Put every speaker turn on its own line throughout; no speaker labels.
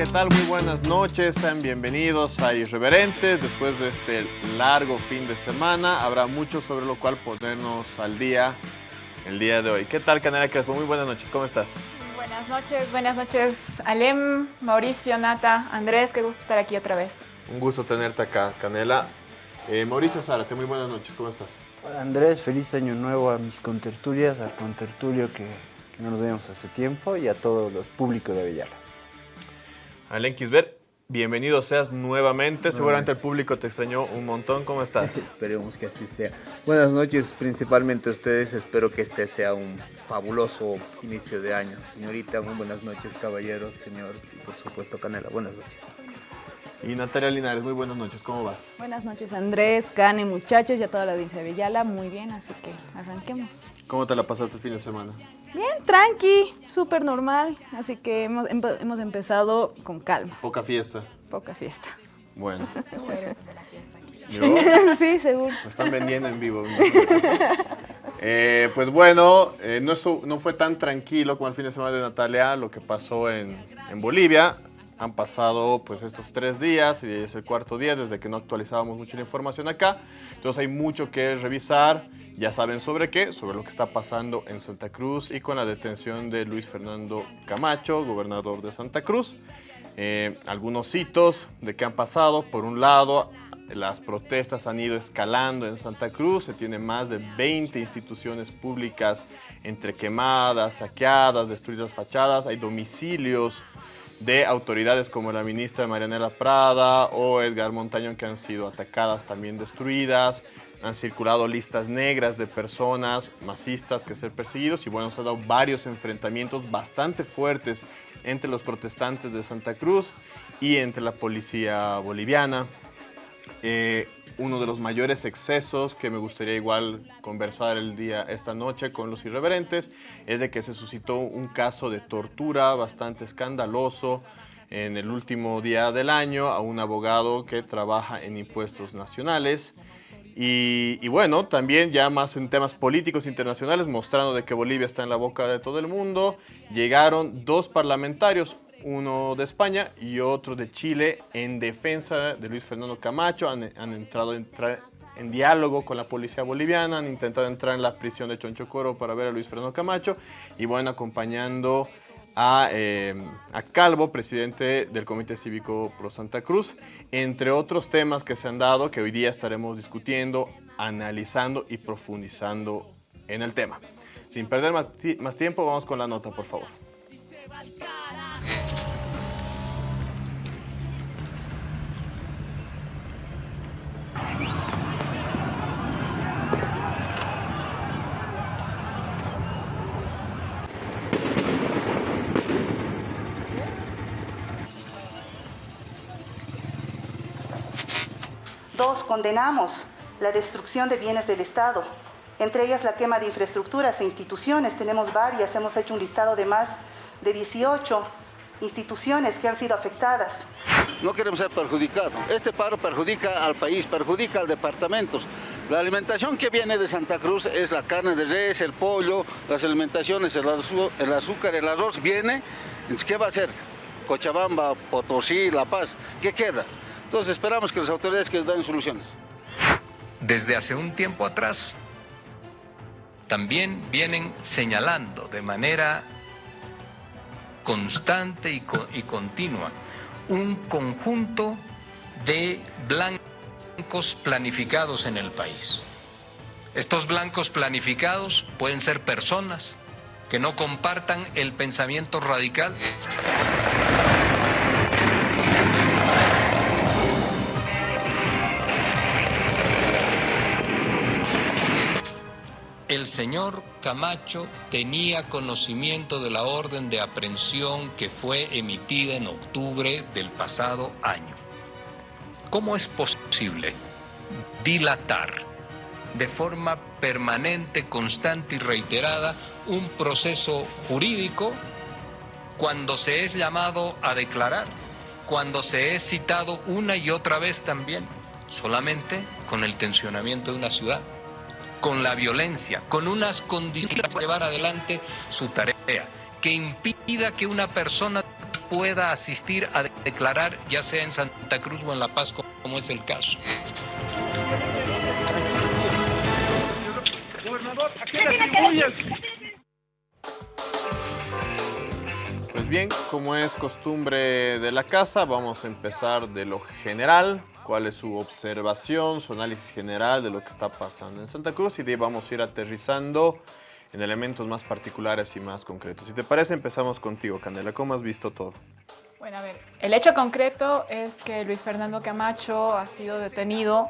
¿Qué tal? Muy buenas noches, sean bienvenidos a Irreverentes. Después de este largo fin de semana, habrá mucho sobre lo cual ponernos al día el día de hoy. ¿Qué tal, Canela Crespo? Muy buenas noches, ¿cómo estás?
Buenas noches, buenas noches, Alem, Mauricio, Nata, Andrés, qué gusto estar aquí otra vez.
Un gusto tenerte acá, Canela. Eh, Mauricio Zárate, muy buenas noches, ¿cómo estás?
Hola Andrés, feliz año nuevo a mis contertulias, al contertulio que, que no nos vemos hace tiempo y a todo el público de Avellala.
Alen Kisber, bienvenido seas nuevamente. Seguramente el público te extrañó un montón. ¿Cómo estás?
Esperemos que así sea. Buenas noches, principalmente a ustedes. Espero que este sea un fabuloso inicio de año. Señorita, muy buenas noches, caballeros, señor, y por supuesto, Canela. Buenas noches.
Y Natalia Linares, muy buenas noches. ¿Cómo vas?
Buenas noches, Andrés, Cane, muchachos y a toda la audiencia de Villala. Muy bien, así que arranquemos.
¿Cómo te la pasaste el fin de semana?
Bien, tranqui, súper normal. Así que hemos, hemos empezado con calma,
Poca fiesta.
poca fiesta.
Bueno,
Tú eres de la fiesta aquí.
sí, seguro.
me están vendiendo en vivo. Eh, pues bueno, eh, no, no fue tan tranquilo como el fin de semana de Natalia lo que pasó en, en Bolivia. Han pasado pues estos tres días y es el cuarto día desde que no actualizábamos mucho la información acá. Entonces hay mucho que revisar. Ya saben sobre qué, sobre lo que está pasando en Santa Cruz y con la detención de Luis Fernando Camacho, gobernador de Santa Cruz. Eh, algunos hitos de qué han pasado. Por un lado, las protestas han ido escalando en Santa Cruz. Se tiene más de 20 instituciones públicas entre quemadas, saqueadas, destruidas fachadas. Hay domicilios de autoridades como la ministra Marianela Prada o Edgar Montañón que han sido atacadas, también destruidas. Han circulado listas negras de personas masistas que ser perseguidos y bueno, se han dado varios enfrentamientos bastante fuertes entre los protestantes de Santa Cruz y entre la policía boliviana. Eh, uno de los mayores excesos que me gustaría igual conversar el día esta noche con los irreverentes es de que se suscitó un caso de tortura bastante escandaloso en el último día del año a un abogado que trabaja en impuestos nacionales. Y, bueno, también ya más en temas políticos internacionales, mostrando de que Bolivia está en la boca de todo el mundo, llegaron dos parlamentarios, uno de España y otro de Chile, en defensa de Luis Fernando Camacho. Han, entrado en, diálogo con la policía boliviana, han intentado entrar en la prisión de Chonchocoro para ver a Luis Fernando Camacho y bueno, acompañando a, eh, a Calvo, presidente del Comité Cívico Pro Santa Cruz, entre otros temas que se han dado que hoy día estaremos discutiendo, analizando y profundizando en el tema. Sin perder más tiempo, vamos con la nota, por favor.
Condenamos la destrucción de bienes del Estado, entre ellas la quema de infraestructuras e instituciones. Tenemos varias, hemos hecho un listado de más de 18 instituciones que han sido afectadas.
No queremos ser perjudicados. Este paro perjudica al país, perjudica al departamento. La alimentación que viene de Santa Cruz es la carne de res, el pollo, las alimentaciones, el, azúcar, el arroz viene. ¿qué va a hacer? Cochabamba, Potosí, La Paz, ¿qué queda? Entonces esperamos que las autoridades que den soluciones.
desde hace un tiempo atrás también vienen señalando de manera constante y, y continua un conjunto de blancos planificados en el país. Estos blancos planificados pueden ser personas que no compartan el pensamiento radical El señor Camacho tenía conocimiento de la orden de aprehensión que fue emitida en octubre del pasado año. ¿Cómo es posible dilatar de forma permanente, constante y reiterada un proceso jurídico cuando se es llamado a declarar, cuando se es citado una y otra vez también, solamente con el tensionamiento de una ciudad? Con la violencia, con unas condiciones para llevar adelante su tarea, que impida que una persona pueda asistir a declarar, ya sea en Santa Cruz o en La Paz, como es el caso.
Pues bien, como es costumbre de la casa, vamos a empezar de lo general, cuál es su observación, su análisis general de lo que está pasando en Santa Cruz y de vamos a ir aterrizando en elementos más particulares y más concretos. Si te parece, empezamos contigo, Candela. ¿Cómo has visto todo?
Bueno, a ver, el hecho concreto es que Luis Fernando Camacho ha sido detenido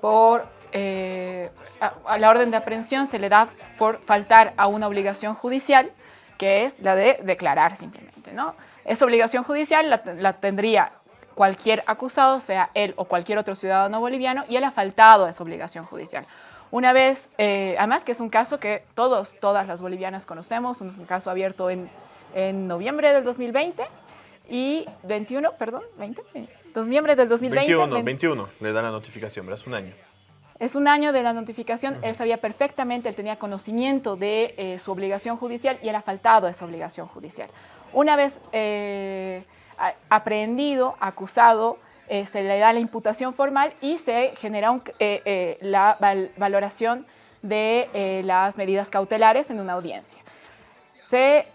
por, eh, a, la orden de aprehensión se le da por faltar a una obligación judicial, que es la de declarar simplemente, ¿no? Esa obligación judicial la tendría cualquier acusado, sea él o cualquier otro ciudadano boliviano, y él ha faltado a esa obligación judicial. Una vez, eh, además que es un caso que todos, todas las bolivianas conocemos, un caso abierto en, en noviembre del 2020 y 21, perdón, 20, eh, noviembre del 2020.
21,
20.
21, le da la notificación, ¿verdad? Es un año.
Es un año de la notificación, él sabía perfectamente, él tenía conocimiento de eh, su obligación judicial y él ha faltado a esa obligación judicial. Una vez eh, aprehendido, acusado, eh, se le da la imputación formal y se genera eh, eh, la val- valoración de las medidas cautelares en una audiencia. Se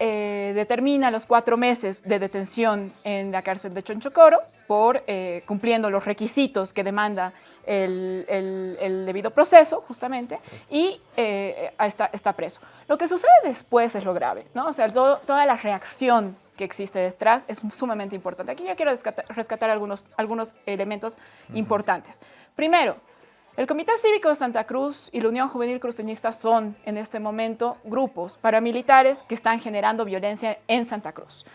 determina los cuatro meses de detención en la cárcel de Chonchocoro por cumpliendo los requisitos que demanda el, debido proceso, justamente, y está, preso. Lo que sucede después es lo grave, ¿no? O sea, toda la reacción que existe detrás es sumamente importante. Aquí yo quiero rescatar, rescatar algunos, algunos elementos importantes. Primero, el Comité Cívico de Santa Cruz y la Unión Juvenil Cruceñista son en este momento grupos paramilitares que están generando violencia en Santa Cruz.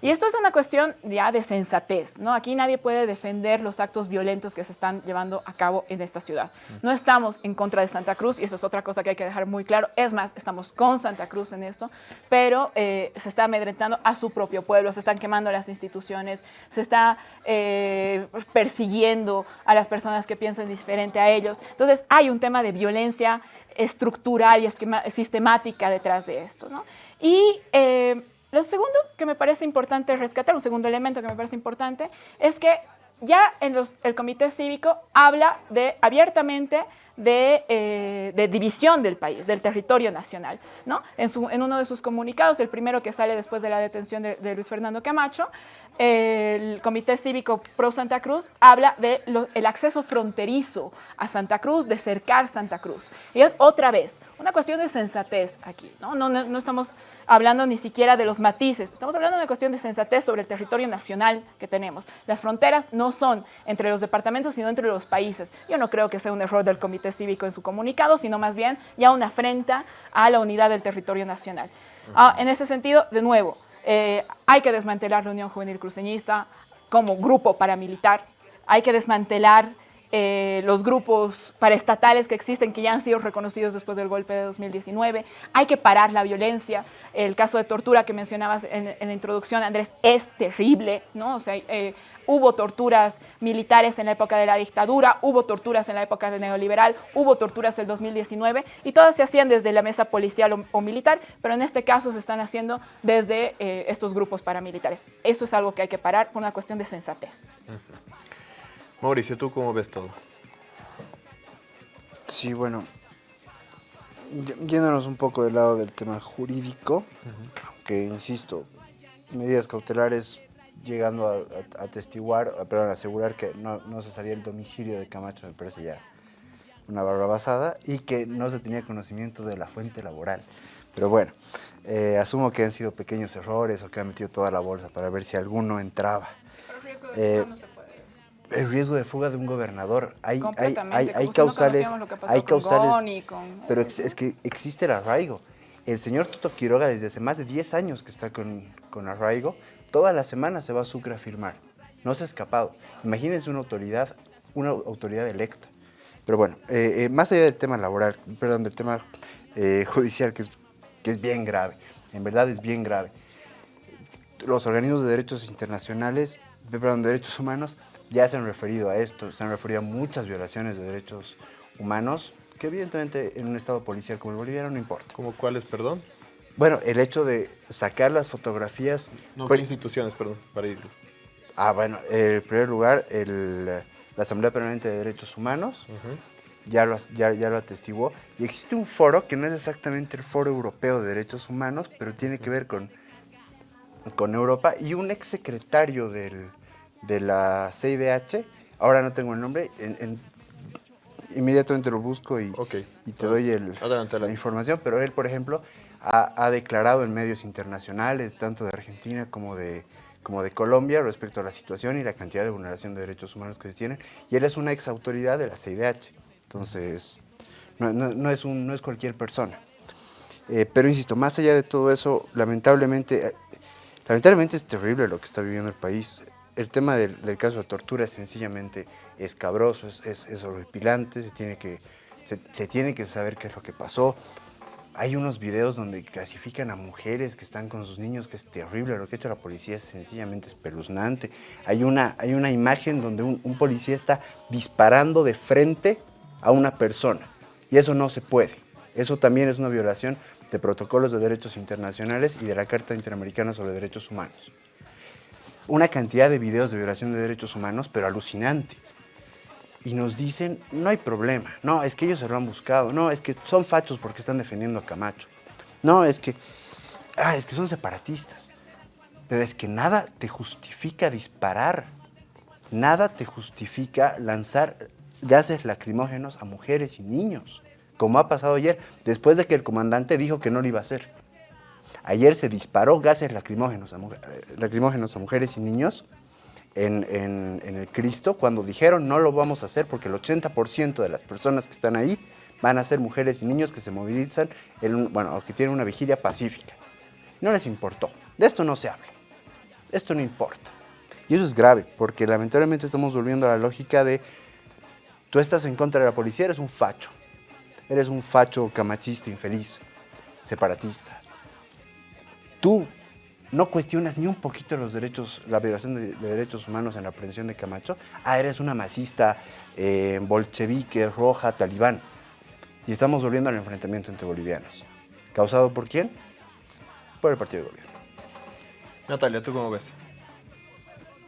Y esto es una cuestión ya de sensatez, ¿no? Aquí nadie puede defender los actos violentos que se están llevando a cabo en esta ciudad. No estamos en contra de Santa Cruz, y eso es otra cosa que hay que dejar muy claro. Es más, estamos con Santa Cruz en esto, pero eh, se está amedrentando a su propio pueblo, se están quemando las instituciones, se está eh, persiguiendo a las personas que piensan diferente a ellos. Entonces, hay un tema de violencia estructural y esquema- sistemática detrás de esto, ¿no? Y eh, lo segundo que me parece importante rescatar, un segundo elemento que me parece importante, es que ya en los- el comité cívico habla de abiertamente de, eh, división del país, del territorio nacional. ¿no? En, uno de sus comunicados, el primero que sale después de la detención de, de Luis Fernando Camacho, el Comité Cívico Pro Santa Cruz habla del acceso fronterizo a Santa Cruz, de cercar Santa Cruz. Y otra vez, una cuestión de sensatez aquí, no estamos hablando ni siquiera de los matices, estamos hablando de una cuestión de sensatez sobre el territorio nacional que tenemos. Las fronteras no son entre los departamentos, sino entre los países. Yo no creo que sea un error del Comité Cívico en su comunicado, sino más bien ya una afrenta a la unidad del territorio nacional. Ah, en ese sentido, de nuevo, eh, hay que desmantelar la Unión Juvenil Cruceñista como grupo paramilitar, hay que desmantelar eh, los grupos paraestatales que existen, que ya han sido reconocidos después del golpe de 2019. Hay que parar la violencia. El caso de tortura que mencionabas en, en la introducción, Andrés, es terrible, ¿no? O sea, eh, hubo torturas militares en la época de la dictadura, hubo torturas en la época del neoliberal, hubo torturas en el 2019 y todas se hacían desde la mesa policial o, o militar, pero en este caso se están haciendo desde eh, estos grupos paramilitares. Eso es algo que hay que parar por una cuestión de sensatez.
Mauricio, ¿tú cómo ves todo?
Sí, bueno, yéndonos un poco del lado del tema jurídico, aunque insisto, medidas cautelares llegando a, a- atestiguar, perdón, a asegurar que no, no se sabía el domicilio de Camacho, me parece ya una basada y que no se tenía conocimiento de la fuente laboral. Pero bueno, eh, asumo que han sido pequeños errores o que han metido toda la bolsa para ver si alguno entraba. Eh, el riesgo de fuga de un gobernador. Hay, hay, hay, hay
si no
causales,
que pasó
hay causales,
con-
pero ex- es que existe el arraigo. El señor Toto Quiroga desde hace más de 10 años que está con, con arraigo, toda la semana se va a Sucre a firmar. No se ha escapado. Imagínense una autoridad, una autoridad electa. Pero bueno, eh, eh, más allá del tema laboral, perdón, del tema eh, judicial, que es, que es bien grave, en verdad es bien grave los organismos de derechos internacionales, perdón, de derechos humanos, ya se han referido a esto, se han referido a muchas violaciones de derechos humanos, que evidentemente en un estado policial como el boliviano no importa.
¿Cómo cuáles, perdón?
Bueno, el hecho de sacar las fotografías...
No, ¿qué instituciones, perdón, para ir.
Ah, bueno, en primer lugar, el, la Asamblea Permanente de Derechos Humanos ya, lo, ya, ya lo atestiguó. Y existe un foro que no es exactamente el Foro Europeo de Derechos Humanos, pero tiene que ver con, con Europa. Y un exsecretario del, de la CIDH, ahora no tengo el nombre, en- en- inmediatamente lo busco y, te doy el-
Adelante,
la información, pero él, por ejemplo, ha, ha declarado en medios internacionales, tanto de Argentina como de, como de Colombia, respecto a la situación y la cantidad de vulneración de derechos humanos que se tienen, y él es una ex autoridad de la CIDH, entonces no, no- no es, un, no es cualquier persona. Eh, pero insisto, más allá de todo eso, lamentablemente, eh, lamentablemente es terrible lo que está viviendo el país. El tema del, del caso de tortura es sencillamente escabroso, es, es, es horripilante, se tiene, que, se, se tiene que saber qué es lo que pasó. Hay unos videos donde clasifican a mujeres que están con sus niños, que es terrible. Lo que ha hecho la policía es sencillamente espeluznante. Hay una, hay una imagen donde un, un policía está disparando de frente a una persona. Y eso no se puede. Eso también es una violación de protocolos de derechos internacionales y de la Carta Interamericana sobre Derechos Humanos. Una cantidad de videos de violación de derechos humanos, pero alucinante y nos dicen, no hay problema, no, es que ellos se lo han buscado, no, es que son fachos porque están defendiendo a Camacho, no, es que, ah, es que son separatistas, pero es que nada te justifica disparar, nada te justifica lanzar gases lacrimógenos a mujeres y niños, como ha pasado ayer, después de que el comandante dijo que no lo iba a hacer. Ayer se disparó gases lacrimógenos a, eh, lacrimógenos a mujeres y niños en, en- en el Cristo cuando dijeron no lo vamos a hacer porque el 80% de las personas que están ahí van a ser mujeres y niños que se movilizan, en bueno, que tienen una vigilia pacífica. No les importó. De esto no se habla. Esto no importa. Y eso es grave porque lamentablemente estamos volviendo a la lógica de tú estás en contra de la policía, eres un facho. Eres un facho camachista infeliz, separatista tú no cuestionas ni un poquito los derechos, la violación de, de derechos humanos en la aprehensión de Camacho, ah, eres una masista eh, bolchevique, roja, talibán. Y estamos volviendo al enfrentamiento entre bolivianos. ¿Causado por quién? Por el partido de gobierno.
Natalia, ¿tú cómo ves?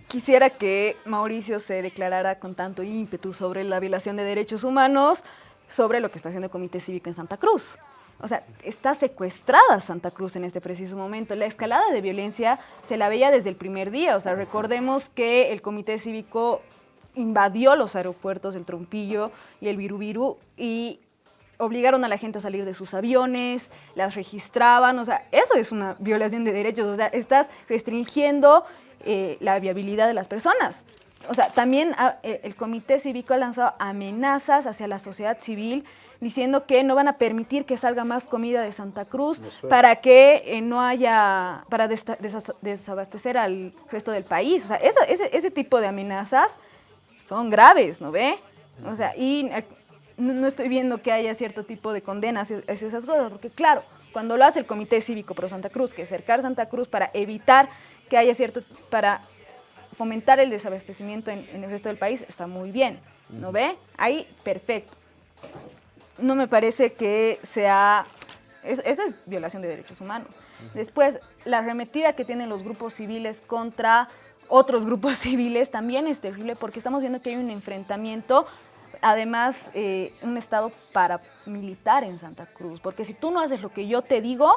Quisiera que Mauricio se declarara con tanto ímpetu sobre la violación de derechos humanos, sobre lo que está haciendo el Comité Cívico en Santa Cruz. O sea, está secuestrada Santa Cruz en este preciso momento. La escalada de violencia se la veía desde el primer día. O sea, recordemos que el Comité Cívico invadió los aeropuertos del Trompillo y el Virubiru y obligaron a la gente a salir de sus aviones, las registraban, o sea, eso es una violación de derechos, o sea, estás restringiendo eh, la viabilidad de las personas. O sea, también ah, eh, el Comité Cívico ha lanzado amenazas hacia la sociedad civil diciendo que no van a permitir que salga más comida de Santa Cruz para que eh, no haya, para desabastecer al resto del país. O sea, esa- ese, ese tipo de amenazas son graves, ¿no ve? O sea, y eh, no, estoy viendo que haya cierto tipo de condenas hacia esas cosas, porque claro, cuando lo hace el Comité Cívico Pro Santa Cruz, que es cercar Santa Cruz para evitar que haya cierto, para fomentar el desabastecimiento en, en el resto del país, está muy bien, ¿no ve? Ahí, perfecto. No me parece que sea... es- Eso es violación de derechos humanos. Después, la arremetida que tienen los grupos civiles contra otros grupos civiles también es terrible porque estamos viendo que hay un enfrentamiento, además eh, un estado paramilitar en Santa Cruz, porque si tú no haces lo que yo te digo,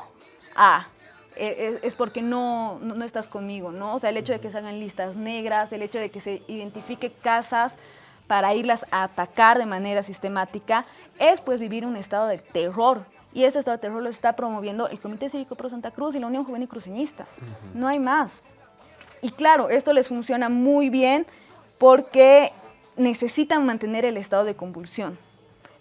ah, eh, es, es porque no, no, no estás conmigo, ¿no? O sea, el hecho de que se hagan listas negras, el hecho de que se identifique casas para irlas a atacar de manera sistemática, es pues vivir un estado de terror. Y este estado de terror lo está promoviendo el Comité Cívico Pro Santa Cruz y la Unión Juvenil Cruceñista. No hay más. Y claro, esto les funciona muy bien porque necesitan mantener el estado de convulsión.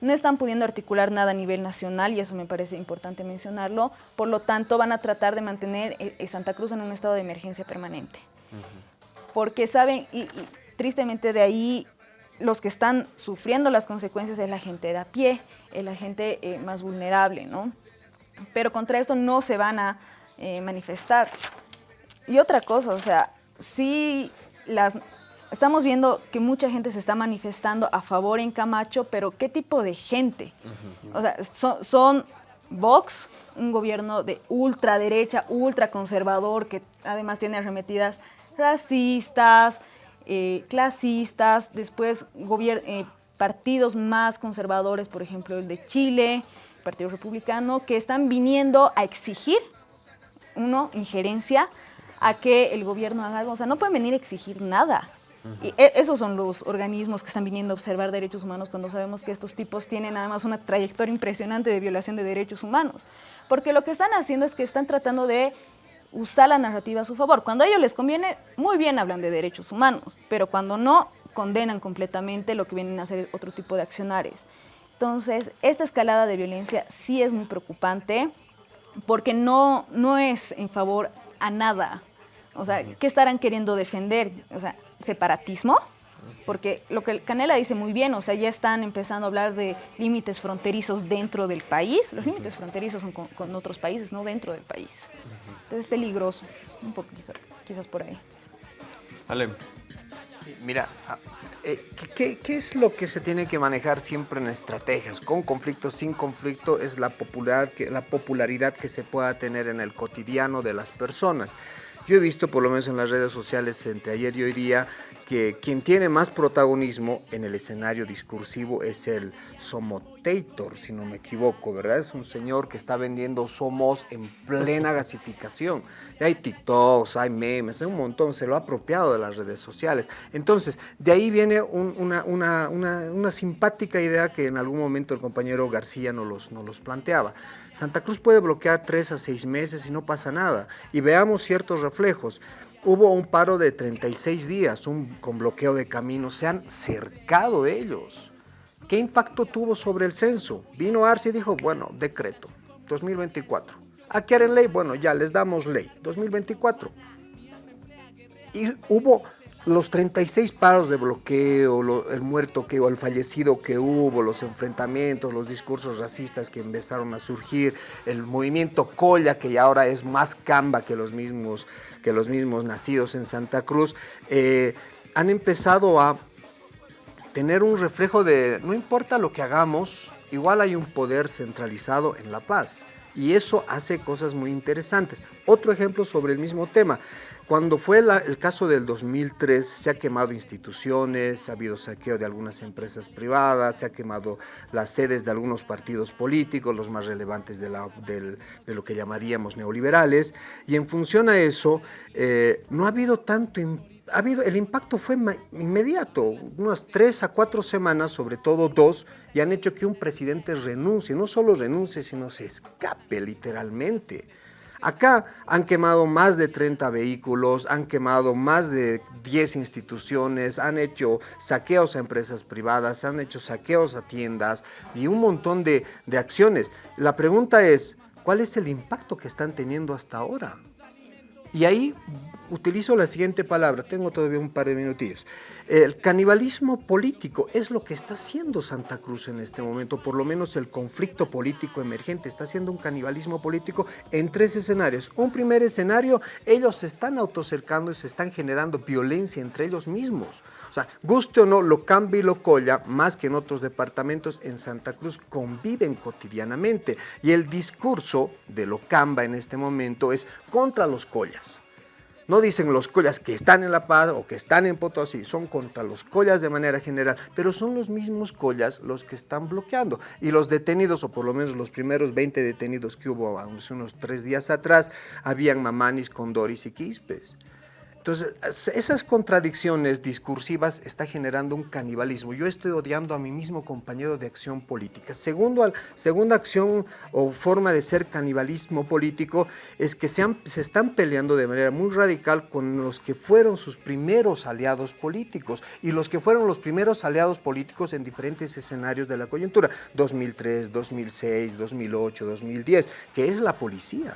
No están pudiendo articular nada a nivel nacional y eso me parece importante mencionarlo. Por lo tanto, van a tratar de mantener Santa Cruz en un estado de emergencia permanente. Porque saben, y, y tristemente de ahí, los que están sufriendo las consecuencias es la gente de a pie, es la gente eh, más vulnerable, ¿no? Pero contra esto no se van a eh, manifestar. Y otra cosa, o sea, sí las estamos viendo que mucha gente se está manifestando a favor en Camacho, pero ¿qué tipo de gente? O sea, son, son Vox, un gobierno de ultraderecha, ultraconservador, que además tiene arremetidas racistas, eh, clasistas, después eh, partidos más conservadores, por ejemplo el de Chile, Partido Republicano, que están viniendo a exigir, uno, injerencia, a que el gobierno haga algo. O sea, no pueden venir a exigir nada. Y e, esos son los organismos que están viniendo a observar derechos humanos cuando sabemos que estos tipos tienen además una trayectoria impresionante de violación de derechos humanos. Porque lo que están haciendo es que están tratando de usar la narrativa a su favor. Cuando a ellos les conviene, muy bien hablan de derechos humanos, pero cuando no, condenan completamente lo que vienen a hacer otro tipo de accionarios. Entonces, esta escalada de violencia sí es muy preocupante porque no, no es en favor a nada. O sea, ¿qué estarán queriendo defender? O sea, separatismo, porque lo que Canela dice muy bien, o sea, ya están empezando a hablar de límites fronterizos dentro del país. Los límites fronterizos son con, otros países, no dentro del país. Entonces es peligroso, un poco quizás, por ahí.
Ale.
mira, ah, eh, ¿qué, ¿qué, es lo que se tiene que manejar siempre en estrategias? Con conflicto, sin conflicto, es la, popular, la popularidad que se pueda tener en el cotidiano de las personas. Yo he visto, por lo menos en las redes sociales, entre ayer y hoy día, que quien tiene más protagonismo en el escenario discursivo es el Somotator, si no me equivoco, ¿verdad? Es un señor que está vendiendo Somos en plena gasificación. Hay TikToks, hay memes, hay un montón, se lo ha apropiado de las redes sociales. Entonces, de ahí viene una, una, simpática idea que en algún momento el compañero García nos los, los planteaba. Santa Cruz puede bloquear tres a seis meses y no pasa nada. Y veamos ciertos reflejos. Hubo un paro de 36 días, un, con bloqueo de caminos, se han cercado ellos. ¿Qué impacto tuvo sobre el censo? Vino Arce y dijo, bueno, decreto, 2024. ¿A qué harán ley? Bueno, ya les damos ley, 2024. Y hubo los 36 paros de bloqueo, el muerto que o el fallecido que hubo, los enfrentamientos, los discursos racistas que empezaron a surgir, el movimiento Colla que ya ahora es más camba que los mismos, que los mismos nacidos en Santa Cruz, eh, han empezado a tener un reflejo de no importa lo que hagamos, igual hay un poder centralizado en la paz. Y eso hace cosas muy interesantes. Otro ejemplo sobre el mismo tema. Cuando fue el caso del 2003, se ha quemado instituciones, ha habido saqueo de algunas empresas privadas, se ha quemado las sedes de algunos partidos políticos, los más relevantes de, lo que llamaríamos neoliberales, y en función a eso, eh, no ha habido tanto ha habido, el impacto fue inmediato, unas tres a cuatro semanas, sobre todo dos, y han hecho que un presidente renuncie, no solo renuncie, sino se escape literalmente. Acá han quemado más de 30 vehículos, han quemado más de 10 instituciones, han hecho saqueos a empresas privadas, han hecho saqueos a tiendas y un montón de, de acciones. La pregunta es, ¿cuál es el impacto que están teniendo hasta ahora? Y ahí utilizo la siguiente palabra, tengo todavía un par de minutillos. El canibalismo político es lo que está haciendo Santa Cruz en este momento, por lo menos el conflicto político emergente está haciendo un canibalismo político en tres escenarios. Un primer escenario, ellos se están autocercando y se están generando violencia entre ellos mismos. O sea, guste o no, lo cambia y lo colla, más que en otros departamentos, en Santa Cruz conviven cotidianamente. Y el discurso de lo camba en este momento es contra los collas. No dicen los collas que están en La Paz o que están en Potosí, son contra los collas de manera general, pero son los mismos collas los que están bloqueando. Y los detenidos, o por lo menos los primeros 20 detenidos que hubo hace unos tres días atrás, habían mamanis, condoris y quispes. Entonces, esas contradicciones discursivas está generando un canibalismo. Yo estoy odiando a mi mismo compañero de acción política. Segundo, segunda acción o forma de ser canibalismo político es que se, se están peleando de manera muy radical con los que fueron sus primeros aliados políticos y los que fueron los primeros aliados políticos en diferentes escenarios de la coyuntura, 2003, 2006, 2008, 2010, que es la policía.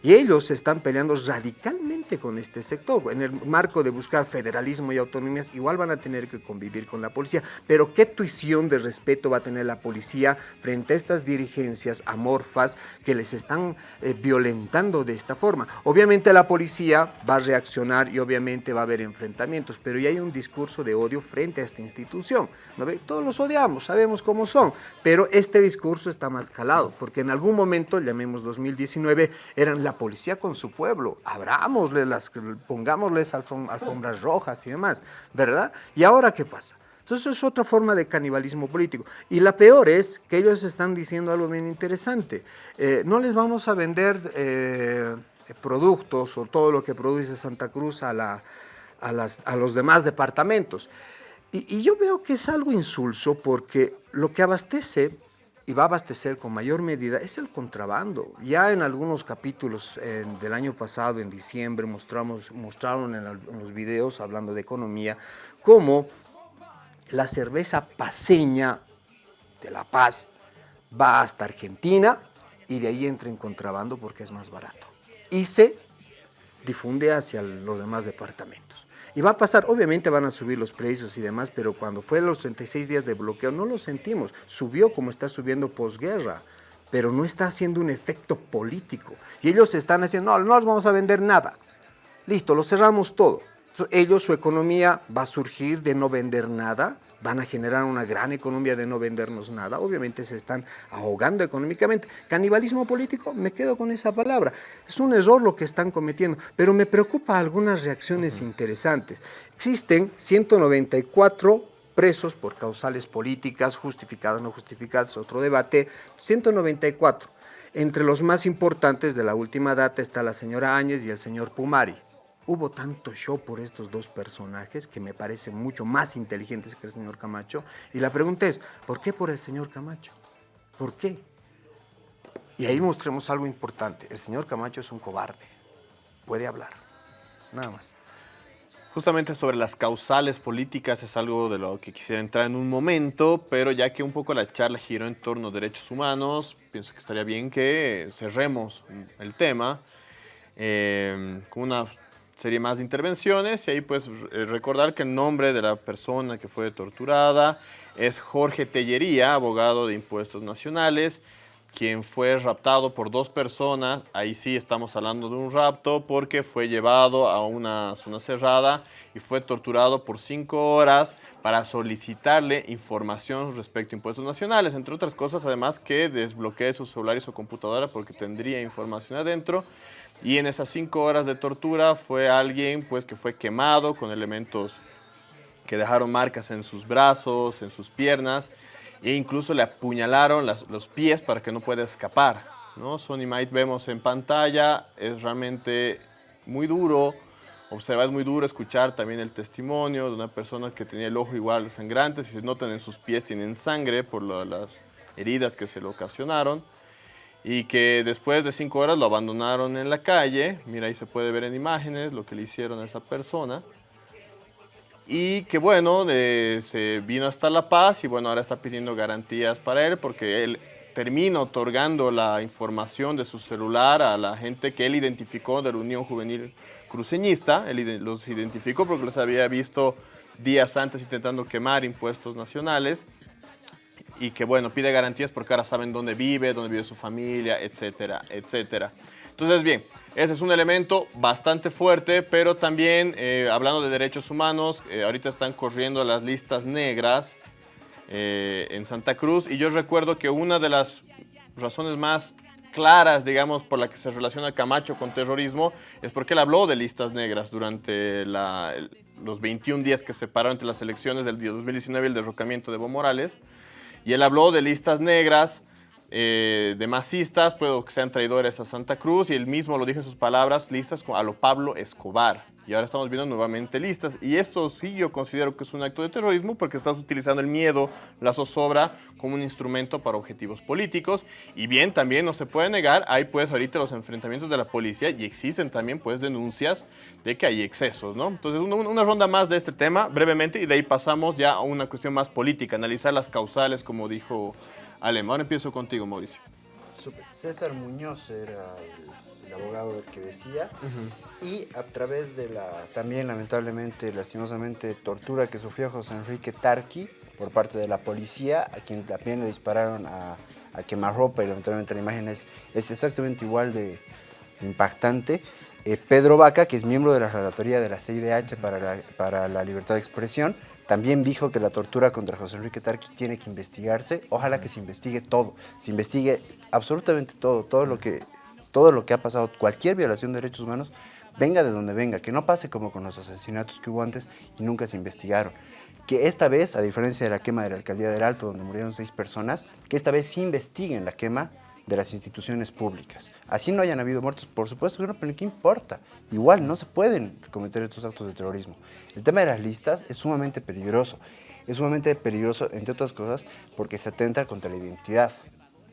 Y ellos están peleando radicalmente con este sector. En el marco de buscar federalismo y autonomías, igual van a tener que convivir con la policía. Pero ¿qué tuición de respeto va a tener la policía frente a estas dirigencias amorfas que les están eh, violentando de esta forma? Obviamente la policía va a reaccionar y obviamente va a haber enfrentamientos, pero ya hay un discurso de odio frente a esta institución. ¿no? Todos los odiamos, sabemos cómo son, pero este discurso está más calado, porque en algún momento, llamemos 2019, eran la policía con su pueblo, abrámosle las, pongámosles alfombras rojas y demás, ¿verdad? ¿Y ahora qué pasa? Entonces es otra forma de canibalismo político. Y la peor es que ellos están diciendo algo bien interesante. Eh, no les vamos a vender eh, productos o todo lo que produce Santa Cruz a, la, a, las, a los demás departamentos. Y, y yo veo que es algo insulso porque lo que abastece y va a abastecer con mayor medida es el contrabando. Ya en algunos capítulos del año pasado, en diciembre, mostramos, mostraron en, en, los videos hablando de economía cómo la cerveza paseña de La Paz va hasta Argentina y de ahí entra en contrabando porque es más barato. Y se difunde hacia los demás departamentos. Y va a pasar, obviamente van a subir los precios y demás, pero cuando fue los 36 días de bloqueo no lo sentimos. Subió como está subiendo posguerra, pero no está haciendo un efecto político. Y ellos están haciendo, no, no les vamos a vender nada. Listo, lo cerramos todo. Ellos, su economía va a surgir de no vender nada, van a generar una gran economía de no vendernos nada. Obviamente se están ahogando económicamente. Canibalismo político, me quedo con esa palabra. Es un error lo que están cometiendo, pero me preocupa algunas reacciones interesantes. Existen 194 presos por causales políticas, justificadas, no justificadas, otro debate, 194. Entre los más importantes de la última data está la señora Áñez y el señor Pumari hubo tanto show por estos dos personajes que me parecen mucho más inteligentes que el señor Camacho. Y la pregunta es, ¿por qué por el señor Camacho? ¿Por qué? Y ahí mostremos algo importante. El señor Camacho es un cobarde. Puede hablar. Nada más.
Justamente sobre las causales políticas es algo de lo que quisiera entrar en un momento, pero ya que un poco la charla giró en torno a derechos humanos, pienso que estaría bien que cerremos el tema eh, con una serie más de intervenciones y ahí pues recordar que el nombre de la persona que fue torturada es Jorge Tellería, abogado de impuestos nacionales, quien fue raptado por dos personas, ahí sí estamos hablando de un rapto porque fue llevado a una zona cerrada y fue torturado por cinco horas para solicitarle información respecto a impuestos nacionales, entre otras cosas además que desbloquee sus celulares o computadora porque tendría información adentro. Y en esas cinco horas de tortura fue alguien pues, que fue quemado con elementos que dejaron marcas en sus brazos, en sus piernas, e incluso le apuñalaron las, los pies para que no pueda escapar. ¿no? Sony Might vemos en pantalla, es realmente muy duro, observar es muy duro, escuchar también el testimonio de una persona que tenía el ojo igual sangrante, si se notan en sus pies tienen sangre por las heridas que se le ocasionaron y que después de cinco horas lo abandonaron en la calle. Mira, ahí se puede ver en imágenes lo que le hicieron a esa persona. Y que bueno, se vino hasta La Paz y bueno, ahora está pidiendo garantías para él porque él termina otorgando la información de su celular a la gente que él identificó de la Unión Juvenil Cruceñista. Él los identificó porque los había visto días antes intentando quemar impuestos nacionales y que bueno, pide garantías porque ahora saben dónde vive, dónde vive su familia, etcétera, etcétera. Entonces, bien, ese es un elemento bastante fuerte, pero también, eh, hablando de derechos humanos, eh, ahorita están corriendo las listas negras eh, en Santa Cruz, y yo recuerdo que una de las razones más claras, digamos, por la que se relaciona Camacho con terrorismo, es porque él habló de listas negras durante los 21 días que separaron entre las elecciones del 2019 y el derrocamiento de Evo Morales, y él habló de listas negras, eh, de masistas, puedo que sean traidores a Santa Cruz, y él mismo lo dijo en sus palabras, listas a lo Pablo Escobar. Y ahora estamos viendo nuevamente listas. Y esto sí yo considero que es un acto de terrorismo porque estás utilizando el miedo, la zozobra, como un instrumento para objetivos políticos. Y bien, también no se puede negar, hay pues ahorita los enfrentamientos de la policía y existen también pues denuncias de que hay excesos, ¿no? Entonces una, una ronda más de este tema, brevemente, y de ahí pasamos ya a una cuestión más política, analizar las causales, como dijo Alem. Ahora empiezo contigo, Mauricio.
César Muñoz era el abogado del que decía, y a través de la también lamentablemente, lastimosamente, tortura que sufrió José Enrique Tarqui por parte de la policía, a quien también le dispararon a, a quemarropa y lamentablemente la imagen es, es exactamente igual de, de impactante. Eh, Pedro Vaca, que es miembro de la relatoría de la CIDH para la, para la libertad de expresión, también dijo que la tortura contra José Enrique Tarqui tiene que investigarse. Ojalá que se investigue todo, se investigue absolutamente todo, todo lo que, todo lo que ha pasado, cualquier violación de derechos humanos, venga de donde venga, que no pase como con los asesinatos que hubo antes y nunca se investigaron. Que esta vez, a diferencia de la quema de la alcaldía del Alto, donde murieron seis personas, que esta vez sí investiguen la quema de las instituciones públicas. Así no hayan habido muertos, por supuesto que no, pero ¿qué importa? Igual no se pueden cometer estos actos de terrorismo. El tema de las listas es sumamente peligroso. Es sumamente peligroso, entre otras cosas, porque se atenta contra la identidad,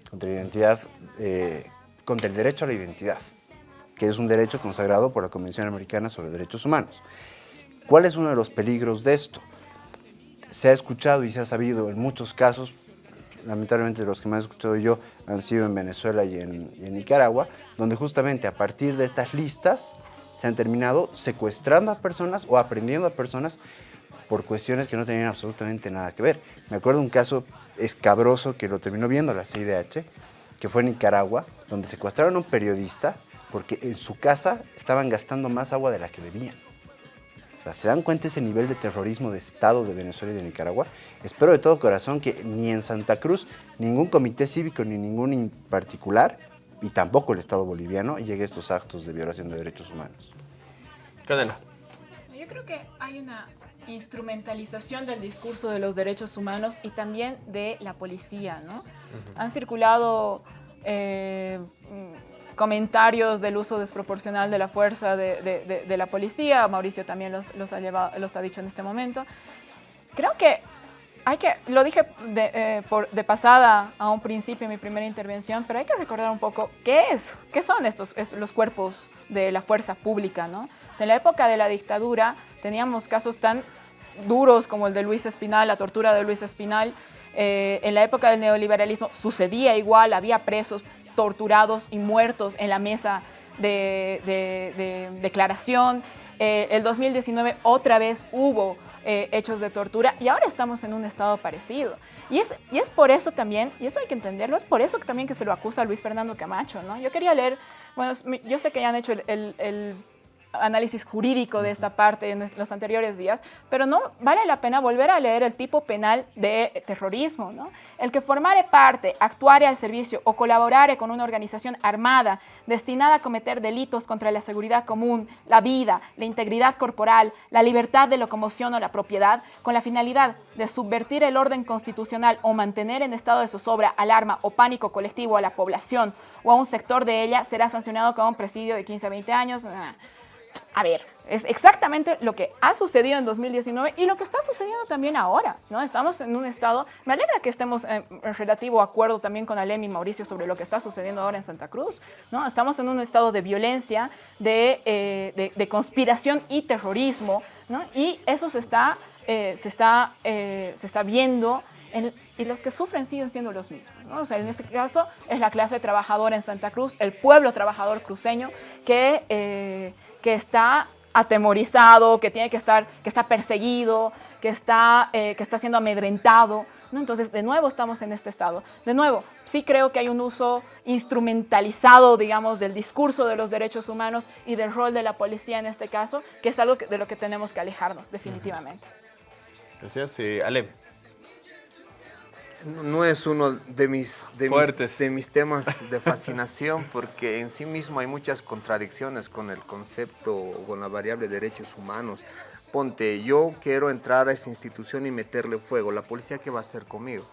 contra la identidad, eh, contra el derecho a la identidad, que es un derecho consagrado por la Convención Americana sobre Derechos Humanos. ¿Cuál es uno de los peligros de esto? Se ha escuchado y se ha sabido en muchos casos, lamentablemente los que más he escuchado yo han sido en Venezuela y en, Nicaragua, donde justamente a partir de estas listas se han terminado secuestrando a personas o aprendiendo a personas por cuestiones que no tenían absolutamente nada que ver. Me acuerdo un caso escabroso que lo terminó viendo la CIDH, que fue en Nicaragua, donde secuestraron a un periodista porque en su casa estaban gastando más agua de la que bebían. ¿Se dan cuenta ese nivel de terrorismo de Estado de Venezuela y de Nicaragua? Espero de todo corazón que ni en Santa Cruz ningún comité cívico ni ningún en particular y tampoco el Estado boliviano llegue a estos actos de violación de derechos humanos.
Cadena.
Yo creo que hay una instrumentalización del discurso de los derechos humanos y también de la policía, ¿no? Uh -huh. Han circulado eh, comentarios del uso desproporcional de la fuerza de, de, de, de la policía, Mauricio también los, los, ha llevado, los ha dicho en este momento. Creo que hay que, lo dije de, eh, por, de, pasada a un principio en mi primera intervención, pero hay que recordar un poco qué es, qué son estos, estos los cuerpos de la fuerza pública, ¿no? O sea, en la época de la dictadura teníamos casos tan duros como el de Luis Espinal, la tortura de Luis Espinal. Eh, en la época del neoliberalismo sucedía igual, había presos torturados y muertos en la mesa de, de, de declaración. Eh, el 2019 otra vez hubo eh, hechos de tortura y ahora estamos en un estado parecido. Y es, y es por eso también, y eso hay que entenderlo, es por eso también que se lo acusa Luis Fernando Camacho, ¿no? Yo quería leer, bueno, yo sé que ya han hecho el análisis jurídico de esta parte en los anteriores días, pero no vale la pena volver a leer el tipo penal de terrorismo, ¿no? El que formare parte, actuare al servicio o colaborare con una organización armada destinada a cometer delitos contra la seguridad común, la vida, la integridad corporal, la libertad de locomoción o la propiedad, con la finalidad de subvertir el orden constitucional o mantener en estado de zozobra, alarma o pánico colectivo a la población o a un sector de ella, será sancionado con un presidio de 15 a 20 años. A ver, es exactamente lo que ha sucedido en 2019 y lo que está sucediendo también ahora, ¿no? Estamos en un estado, me alegra que estemos en relativo acuerdo también con Alem y Mauricio sobre lo que está sucediendo ahora en Santa Cruz, ¿no? Estamos en un estado de violencia, de, eh, de, de conspiración y terrorismo, ¿no? Y eso se está, eh, se está, eh, se está viendo en, y los que sufren siguen siendo los mismos. ¿no? O sea, en este caso es la clase trabajadora en Santa Cruz, el pueblo trabajador cruceño que, eh, que está atemorizado, que tiene que estar, que está perseguido, que está, eh, que está siendo amedrentado. Entonces, de nuevo estamos en este estado. De nuevo, sí creo que hay un uso instrumentalizado, digamos, del discurso de los derechos humanos y del rol de la policía en este caso, que es algo de lo que tenemos que alejarnos, definitivamente.
Gracias. Eh, Ale.
No es uno de mis, de mis, de mis temas de fascinación porque en sí mismo hay muchas contradicciones con el concepto o con la variable derechos humanos. Ponte, yo quiero entrar a esa institución y meterle fuego. ¿La policía qué va a hacer conmigo?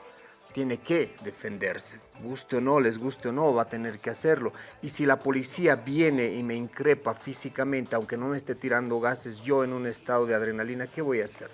Tiene que defenderse. Guste o no, les guste o no, va a tener que hacerlo. Y si la policía viene y me increpa físicamente, aunque no me esté tirando gases, yo en un estado de adrenalina, ¿qué voy a hacer?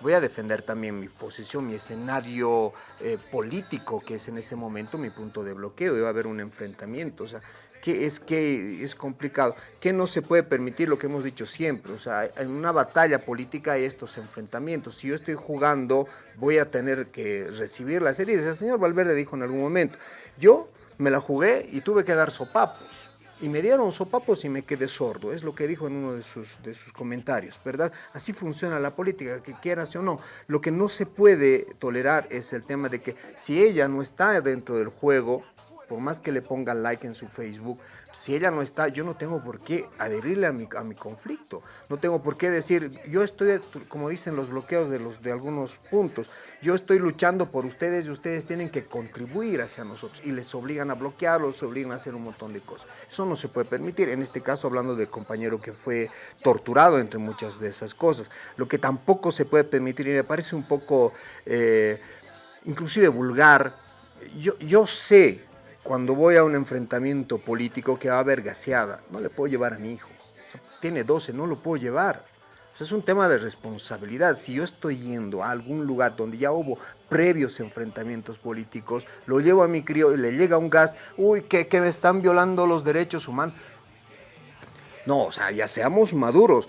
Voy a defender también mi posición, mi escenario eh, político, que es en ese momento mi punto de bloqueo, debe haber un enfrentamiento, o sea, que es que es complicado, que no se puede permitir lo que hemos dicho siempre, o sea, en una batalla política hay estos enfrentamientos, si yo estoy jugando voy a tener que recibir las heridas, el señor Valverde dijo en algún momento, yo me la jugué y tuve que dar sopapos, y me dieron sopapos y me quedé sordo, es lo que dijo en uno de sus, de sus comentarios, ¿verdad? Así funciona la política, que quieras o no. Lo que no se puede tolerar es el tema de que si ella no está dentro del juego, por más que le pongan like en su Facebook, si ella no está, yo no tengo por qué adherirle a mi, a mi conflicto. No tengo por qué decir, yo estoy, como dicen los bloqueos de, los, de algunos puntos, yo estoy luchando por ustedes y ustedes tienen que contribuir hacia nosotros. Y les obligan a bloquearlos, les obligan a hacer un montón de cosas. Eso no se puede permitir. En este caso, hablando del compañero que fue torturado entre muchas de esas cosas. Lo que tampoco se puede permitir, y me parece un poco, eh, inclusive vulgar, yo, yo sé cuando voy a un enfrentamiento político que va a haber no le puedo llevar a mi hijo. tiene 12, no lo puedo llevar. es un tema de responsabilidad. Si yo estoy yendo a algún lugar donde ya hubo previos enfrentamientos políticos, lo llevo a mi crío y le llega un gas, uy, que, que me están violando los derechos humanos. No, o sea, ya seamos maduros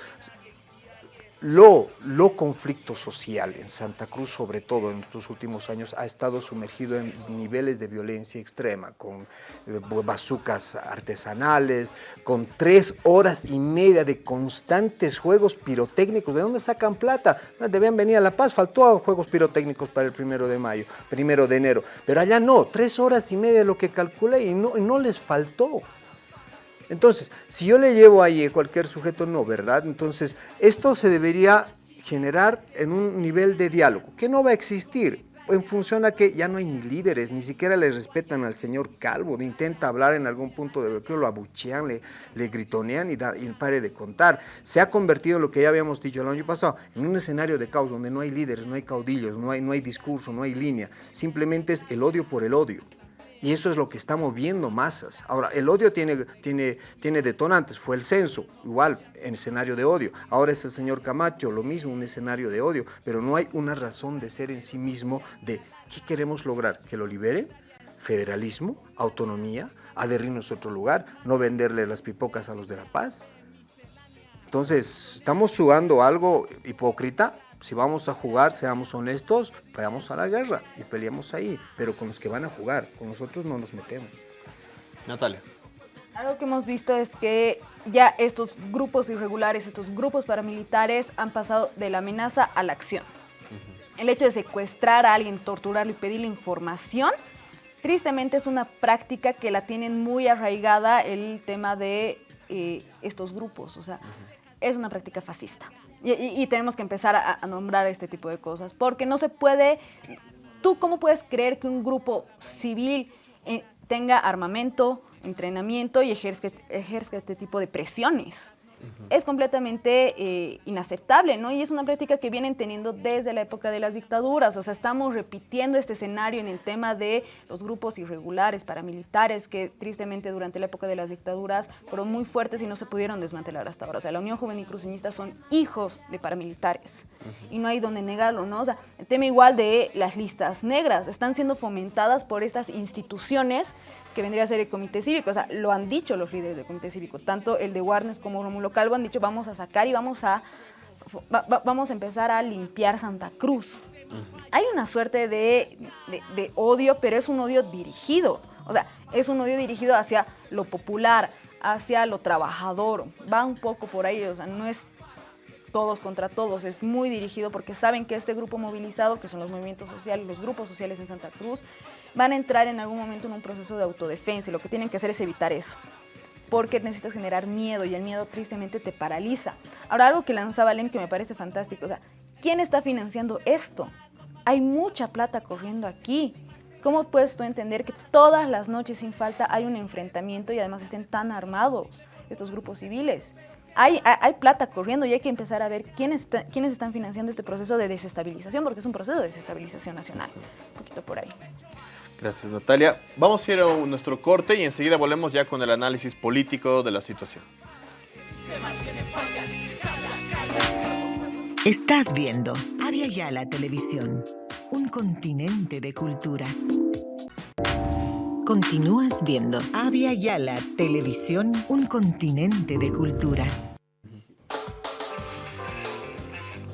lo, lo conflicto social en Santa Cruz, sobre todo en estos últimos años, ha estado sumergido en niveles de violencia extrema, con eh, bazucas artesanales, con tres horas y media de constantes juegos pirotécnicos. ¿De dónde sacan plata? Debían venir a La Paz, faltó juegos pirotécnicos para el primero de mayo, primero de enero. Pero allá no, tres horas y media lo que calculé y no, no les faltó. Entonces, si yo le llevo ahí cualquier sujeto, no, ¿verdad? Entonces, esto se debería generar en un nivel de diálogo, que no va a existir en función a que ya no hay ni líderes, ni siquiera le respetan al señor Calvo, intenta hablar en algún punto de bloqueo, lo abuchean, le, gritonean y, da, y pare de contar. Se ha convertido lo que ya habíamos dicho el año pasado, en un escenario de caos donde no hay líderes, no hay caudillos, no hay, no hay discurso, no hay línea, simplemente es el odio por el odio. Y eso es lo que estamos viendo masas. Ahora, el odio tiene, tiene, tiene detonantes. Fue el censo, igual, en escenario de odio. Ahora es el señor Camacho, lo mismo, un escenario de odio. Pero no hay una razón de ser en sí mismo de qué queremos lograr. ¿Que lo libere? ¿Federalismo? ¿Autonomía? ¿Adherirnos a otro lugar? ¿No venderle las pipocas a los de La Paz? Entonces, ¿estamos jugando algo hipócrita? Si vamos a jugar, seamos honestos, vayamos a la guerra y peleamos ahí, pero con los que van a jugar, con nosotros no nos metemos.
Natalia.
Algo que hemos visto es que ya estos grupos irregulares, estos grupos paramilitares han pasado de la amenaza a la acción. El hecho de secuestrar a alguien, torturarlo y pedirle información, tristemente es una práctica que la tienen muy arraigada el tema de eh, estos grupos. O sea, es una práctica fascista. Y, tenemos que empezar a, nombrar este tipo de cosas, porque no se puede, tú cómo puedes creer que un grupo civil eh, tenga armamento, entrenamiento y ejerce, ejerce este tipo de presiones es completamente eh, inaceptable, ¿no? Y es una práctica que vienen teniendo desde la época de las dictaduras, o sea, estamos repitiendo este escenario en el tema de los grupos irregulares, paramilitares, que tristemente durante la época de las dictaduras fueron muy fuertes y no se pudieron desmantelar hasta ahora. O sea, la Unión Juvenil Cruceñista son hijos de paramilitares y no hay donde negarlo, ¿no? O sea, el tema igual de las listas negras, están siendo fomentadas por estas instituciones que vendría a ser el comité cívico. O sea, lo han dicho los líderes del comité cívico, tanto el de Warnes como Romulo Calvo han dicho vamos a sacar y vamos a, vamos a empezar a limpiar Santa Cruz. Hay una suerte de, de, odio, pero es un odio dirigido. O sea, es un odio dirigido hacia lo popular, hacia lo trabajador. Va un poco por ahí, o sea, no es todos contra todos, es muy dirigido porque saben que este grupo movilizado, que son los movimientos sociales, los grupos sociales en Santa Cruz, van a entrar en algún momento en un proceso de autodefensa y lo que tienen que hacer es evitar eso porque necesitas generar miedo y el miedo tristemente te paraliza. Ahora, algo que lanzaba Lem que me parece fantástico, o sea, ¿quién está financiando esto? Hay mucha plata corriendo aquí. ¿Cómo puedes tú entender que todas las noches sin falta hay un enfrentamiento y además estén tan armados estos grupos civiles? hay, plata corriendo y hay que empezar a ver quiénes, quiénes están financiando este proceso de desestabilización, porque es un proceso de desestabilización nacional. Un poquito por ahí.
Gracias, Natalia. Vamos a ir a nuestro corte y enseguida volvemos ya con el análisis político de la situación.
Estás viendo Avia Yala Televisión, un continente de culturas. Continúas viendo Avia Yala Televisión, un continente de culturas.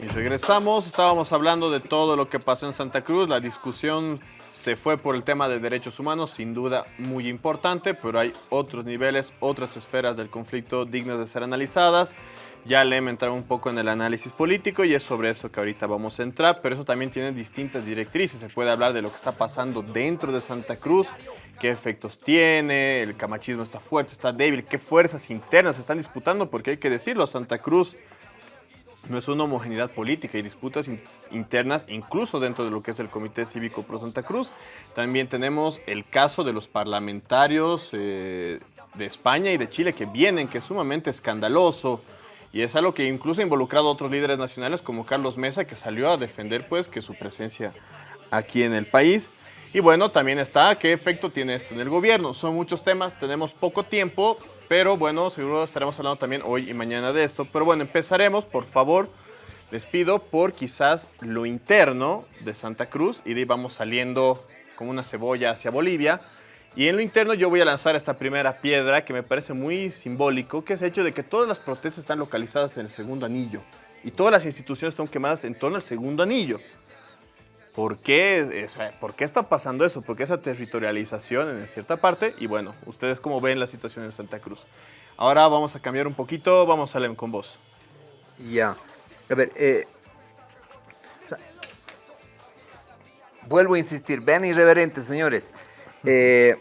Y regresamos, estábamos hablando de todo lo que pasó en Santa Cruz, la discusión se fue por el tema de derechos humanos, sin duda muy importante, pero hay otros niveles, otras esferas del conflicto dignas de ser analizadas. Ya le he entrado un poco en el análisis político y es sobre eso que ahorita vamos a entrar, pero eso también tiene distintas directrices. Se puede hablar de lo que está pasando dentro de Santa Cruz, qué efectos tiene, el camachismo está fuerte, está débil, qué fuerzas internas se están disputando, porque hay que decirlo, Santa Cruz no es una homogeneidad política y disputas internas incluso dentro de lo que es el Comité Cívico Pro Santa Cruz. También tenemos el caso de los parlamentarios eh, de España y de Chile que vienen, que es sumamente escandaloso y es algo que incluso ha involucrado a otros líderes nacionales como Carlos Mesa que salió a defender pues que su presencia aquí en el país. Y bueno, también está qué efecto tiene esto en el gobierno. Son muchos temas, tenemos poco tiempo, pero bueno, seguro estaremos hablando también hoy y mañana de esto. Pero bueno, empezaremos, por favor, les pido por quizás lo interno de Santa Cruz y de ahí vamos saliendo como una cebolla hacia Bolivia. Y en lo interno yo voy a lanzar esta primera piedra que me parece muy simbólico, que es el hecho de que todas las protestas están localizadas en el segundo anillo. Y todas las instituciones están quemadas en torno al segundo anillo. ¿Por qué, ¿Por qué está pasando eso? ¿Por qué esa territorialización en cierta parte? Y bueno, ustedes cómo ven la situación en Santa Cruz. Ahora vamos a cambiar un poquito, vamos a leer con vos.
Ya. A ver, eh, vuelvo a insistir, vean irreverentes, señores. Eh,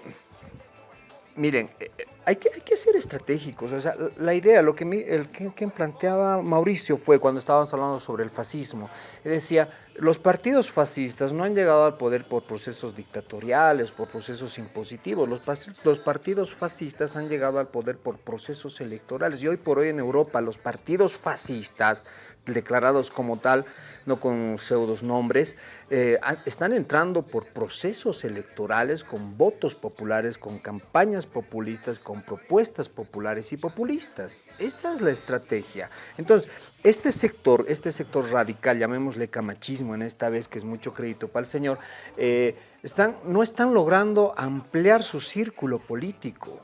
miren, eh, hay que, hay que ser estratégicos. O sea, la idea, lo que, el, que, planteaba Mauricio fue cuando estábamos hablando sobre el fascismo. Decía, los partidos fascistas no han llegado al poder por procesos dictatoriales, por procesos impositivos. Los, partidos fascistas han llegado al poder por procesos electorales. Y hoy por hoy en Europa los partidos fascistas, declarados como tal, no con pseudos nombres, eh, están entrando por procesos electorales con votos populares, con campañas populistas, con propuestas populares y populistas. Esa es la estrategia. Entonces, este sector, este sector radical, llamémosle camachismo en esta vez, que es mucho crédito para el señor, eh, están, no están logrando ampliar su círculo político.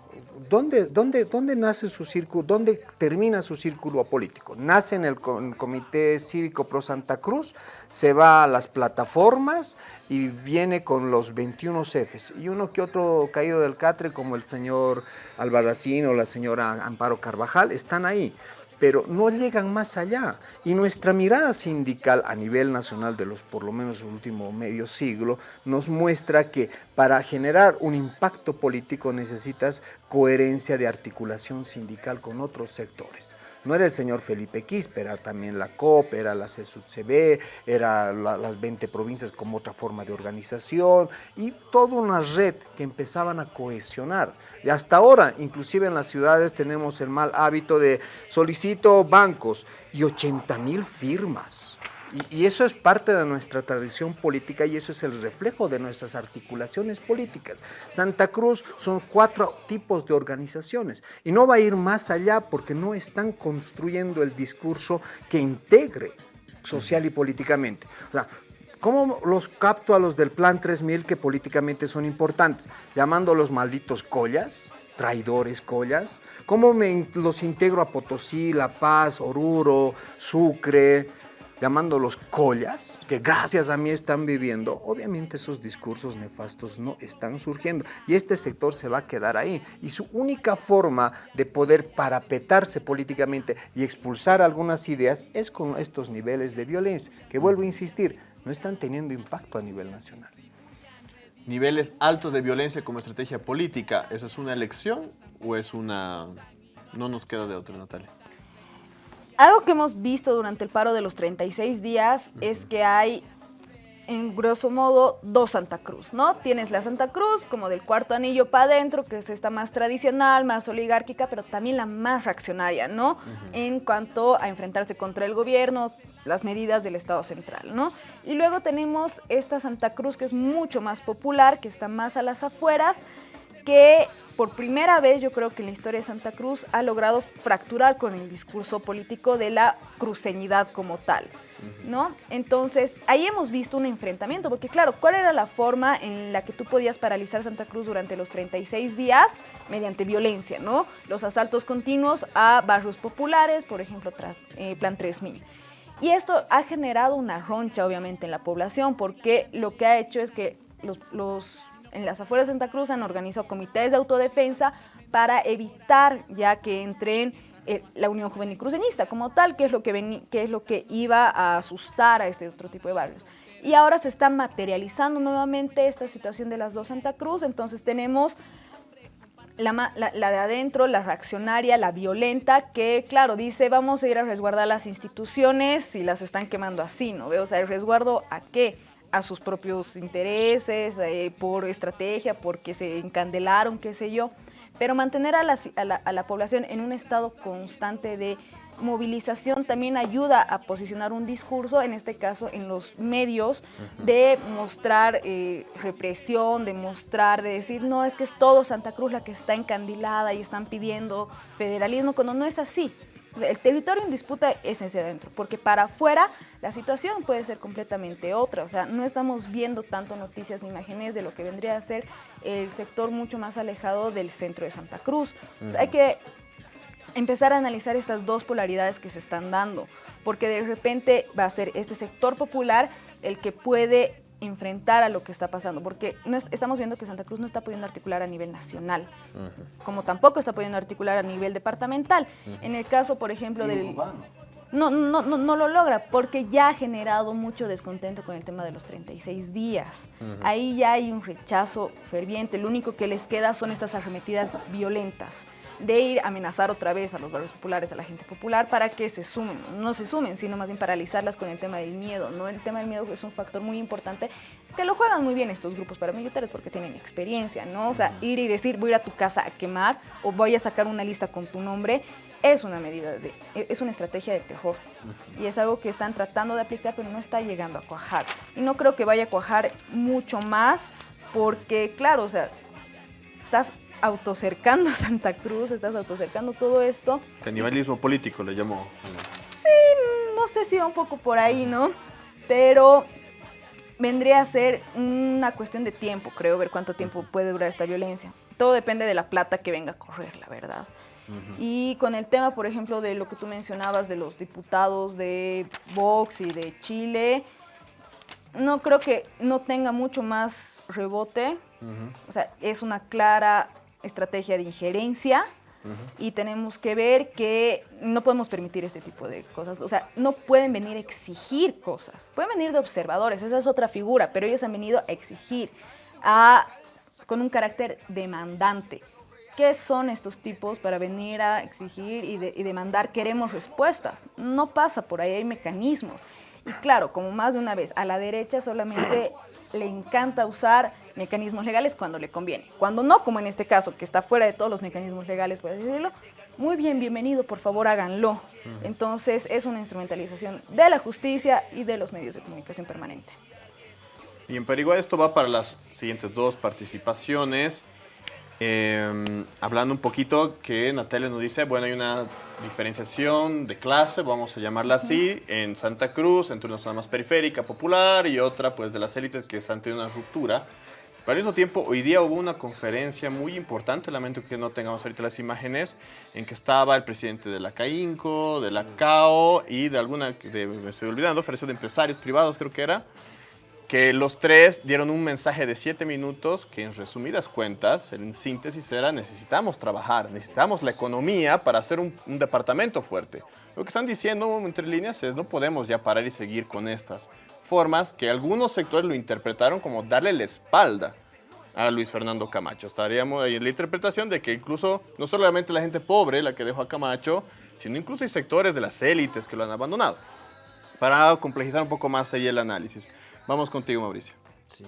¿Dónde, dónde, dónde nace su círculo, dónde termina su círculo político? Nace en el, Comité Cívico Pro Santa Cruz, se va a las plataformas y viene con los 21 jefes. Y uno que otro caído del catre, como el señor Albarracín o la señora Amparo Carvajal, están ahí pero no llegan más allá. Y nuestra mirada sindical a nivel nacional de los por lo menos el último medio siglo nos muestra que para generar un impacto político necesitas coherencia de articulación sindical con otros sectores. No era el señor Felipe Quispe, era también la COP, era la CSUCB, era las 20 provincias como otra forma de organización y toda una red que empezaban a cohesionar. Y hasta ahora, inclusive en las ciudades tenemos el mal hábito de solicito bancos y 80 mil firmas. Y, eso es parte de nuestra tradición política y eso es el reflejo de nuestras articulaciones políticas. Santa Cruz son cuatro tipos de organizaciones y no va a ir más allá porque no están construyendo el discurso que integre social y políticamente. O sea, ¿Cómo los capto a los del Plan 3000 que políticamente son importantes? Llamándolos malditos collas, traidores collas. ¿Cómo me los integro a Potosí, La Paz, Oruro, Sucre, llamándolos collas, que gracias a mí están viviendo, obviamente esos discursos nefastos no están surgiendo y este sector se va a quedar ahí. Y su única forma de poder parapetarse políticamente y expulsar algunas ideas es con estos niveles de violencia, que vuelvo a insistir, no están teniendo impacto a nivel nacional.
Niveles altos de violencia como estrategia política, ¿eso es una elección o es una... no nos queda de otra, Natalia?
Algo que hemos visto durante el paro de los 36 días es que hay, en grosso modo, dos Santa Cruz, ¿no? Tienes la Santa Cruz como del cuarto anillo para adentro, que es esta más tradicional, más oligárquica, pero también la más reaccionaria, ¿no? En cuanto a enfrentarse contra el gobierno, las medidas del Estado central, ¿no? Y luego tenemos esta Santa Cruz que es mucho más popular, que está más a las afueras, que por primera vez yo creo que en la historia de Santa Cruz ha logrado fracturar con el discurso político de la cruceñidad como tal. ¿No? Entonces, ahí hemos visto un enfrentamiento, porque claro, ¿cuál era la forma en la que tú podías paralizar Santa Cruz durante los 36 días? Mediante violencia, ¿no? Los asaltos continuos a barrios populares, por ejemplo, tras, eh, Plan 3000. Y esto ha generado una roncha, obviamente, en la población, porque lo que ha hecho es que los, los- en las afueras de Santa Cruz han organizado comités de autodefensa para evitar ya que entren eh, la Unión Juvenil Cruceñista como tal, que es, lo que es lo que iba a asustar a este otro tipo de barrios. Y ahora se está materializando nuevamente esta situación de las dos Santa Cruz, entonces tenemos la, de adentro, la reaccionaria, la violenta, que claro, dice vamos a ir a resguardar las instituciones y las están quemando así, ¿no? O sea, ¿el resguardo a qué? A sus propios intereses, eh, por estrategia, porque se encandelaron, qué sé yo. Pero mantener a la, a la- a la población en un estado constante de movilización también ayuda a posicionar un discurso, en este caso en los medios, de mostrar eh, represión, de mostrar, de decir, no, es que es todo Santa Cruz la que está encandilada y están pidiendo federalismo, cuando no es así. El territorio en disputa es ese adentro, porque para afuera la situación puede ser completamente otra. O sea, no estamos viendo tanto noticias ni imágenes de lo que vendría a ser el sector mucho más alejado del centro de Santa Cruz. O sea, hay que empezar a analizar estas dos polaridades que se están dando, porque de repente va a ser este sector popular el que puede enfrentar a lo que está pasando, porque no es- estamos viendo que Santa Cruz no está pudiendo articular a nivel nacional, como tampoco está pudiendo articular a nivel departamental. En el caso, por ejemplo, del... No, no, no, no lo logra porque ya ha generado mucho descontento con el tema de los 36 días. Ahí ya hay un rechazo ferviente. Lo único que les queda son estas arremetidas violentas de ir a amenazar otra vez a los barrios populares, a la gente popular, para que se sumen. No se sumen, sino más bien paralizarlas con el tema del miedo. ¿no? El tema del miedo es un factor muy importante que lo juegan muy bien estos grupos paramilitares porque tienen experiencia, ¿no? O sea, ir y decir voy a ir a tu casa a quemar o voy a sacar una lista con tu nombre es una medida, de, es una estrategia de terror. Y es algo que están tratando de aplicar, pero no está llegando a cuajar. Y no creo que vaya a cuajar mucho más, porque, claro, o sea, estás autocercando Santa Cruz, estás autocercando todo esto.
Canibalismo político le llamó.
No sé si va un poco por ahí, ¿no? Pero vendría a ser una cuestión de tiempo, creo, ver cuánto tiempo puede durar esta violencia. Todo depende de la plata que venga a correr, la verdad. Y con el tema, por ejemplo, de lo que tú mencionabas de los diputados de Vox y de Chile, no creo que no tenga mucho más rebote. O sea, es una clara estrategia de injerencia y tenemos que ver que no podemos permitir este tipo de cosas. O sea, no pueden venir a exigir cosas. Pueden venir de observadores, esa es otra figura, pero ellos han venido a exigir a, con un carácter demandante. ¿Qué son estos tipos para venir a exigir y, de- y demandar? Queremos respuestas. No pasa por ahí, hay mecanismos. Y claro, como más de una vez, a la derecha solamente le encanta usar mecanismos legales cuando le conviene. Cuando no, como en este caso, que está fuera de todos los mecanismos legales, por decirlo, muy bien, bienvenido, por favor háganlo. Entonces es una instrumentalización de la justicia y de los medios de comunicación permanente.
Y en Perigua esto va para las siguientes dos participaciones. Eh, hablando un poquito que Natalia nos dice, bueno, hay una diferenciación de clase, vamos a llamarla así, en Santa Cruz, entre una zona más periférica, popular, y otra pues de las élites que están teniendo una ruptura. Pero al mismo tiempo, hoy día hubo una conferencia muy importante, lamento que no tengamos ahorita las imágenes, en que estaba el presidente de la CAINCO, de la CAO y de alguna, de, me estoy olvidando, Federación de Empresarios Privados creo que era, que los tres dieron un mensaje de siete minutos que en resumidas cuentas, en síntesis era necesitamos trabajar, necesitamos la economía para hacer un, un departamento fuerte. Lo que están diciendo entre líneas es no podemos ya parar y seguir con estas formas que algunos sectores lo interpretaron como darle la espalda a Luis Fernando Camacho. Estaríamos ahí en la interpretación de que incluso no solamente la gente pobre la que dejó a Camacho, sino incluso hay sectores de las élites que lo han abandonado. Para complejizar un poco más ahí el análisis. Vamos contigo, Mauricio.
Sí.